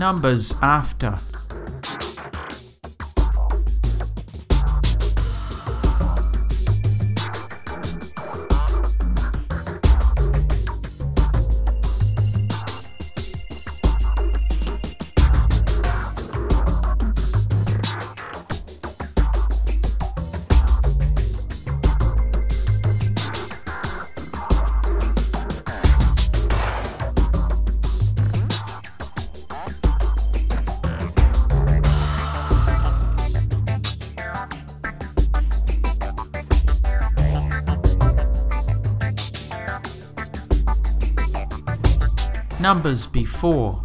Numbers after. Numbers before.